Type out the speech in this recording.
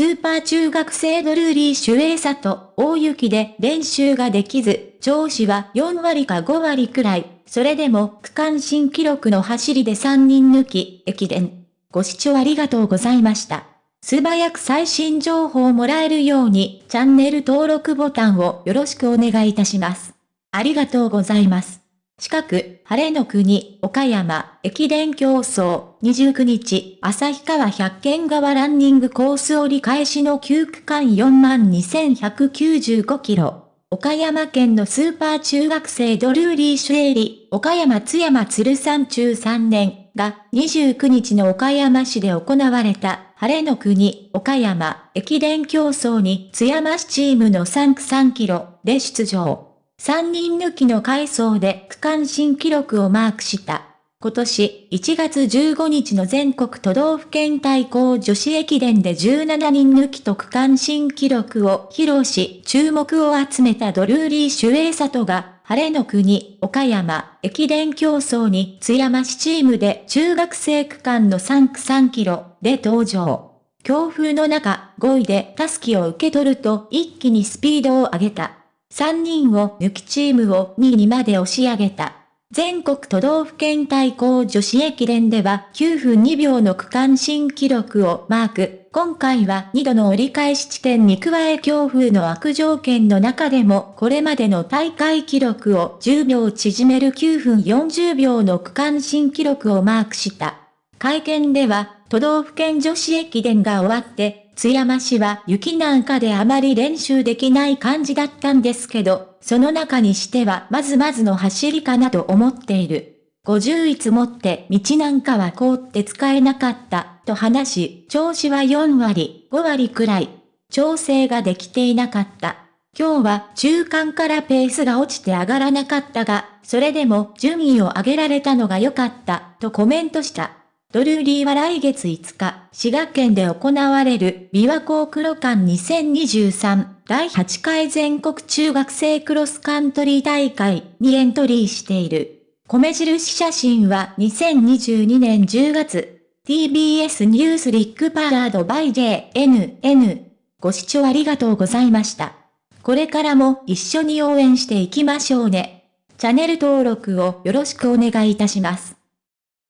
スーパー中学生ドルーリー・シュエイサと大雪で練習ができず、調子は4割か5割くらい、それでも区間新記録の走りで3人抜き、駅伝。ご視聴ありがとうございました。素早く最新情報をもらえるように、チャンネル登録ボタンをよろしくお願いいたします。ありがとうございます。近く、晴れの国、岡山、駅伝競争、29日、旭川百軒川ランニングコース折り返しの9区間42,195キロ。岡山県のスーパー中学生ドルーリー・シュエリ、岡山津山鶴山中3年が29日の岡山市で行われた晴れの国、岡山、駅伝競争に津山市チームの3区3キロで出場。3人抜きの回走で区間新記録をマークした。今年1月15日の全国都道府県対抗女子駅伝で17人抜きと区間新記録を披露し、注目を集めたドルーリー・シュエイサトが、晴れの国、岡山、駅伝競争に津山市チームで中学生区間の3区3キロで登場。強風の中、5位でタスキを受け取ると一気にスピードを上げた。3人を抜きチームを2位にまで押し上げた。全国都道府県対抗女子駅伝では9分2秒の区間新記録をマーク。今回は2度の折り返し地点に加え強風の悪条件の中でもこれまでの大会記録を10秒縮める9分40秒の区間新記録をマークした。会見では都道府県女子駅伝が終わって津山市は雪なんかであまり練習できない感じだったんですけど、その中にしてはまずまずの走りかなと思っている。50いつもって道なんかは凍って使えなかった、と話し、調子は4割、5割くらい。調整ができていなかった。今日は中間からペースが落ちて上がらなかったが、それでも順位を上げられたのが良かった、とコメントした。ドルーリーは来月5日、滋賀県で行われる琵琶湖黒館2023第8回全国中学生クロスカントリー大会にエントリーしている。米印写真は2022年10月、TBS ニュースリックパラードバイ JNN。ご視聴ありがとうございました。これからも一緒に応援していきましょうね。チャンネル登録をよろしくお願いいたします。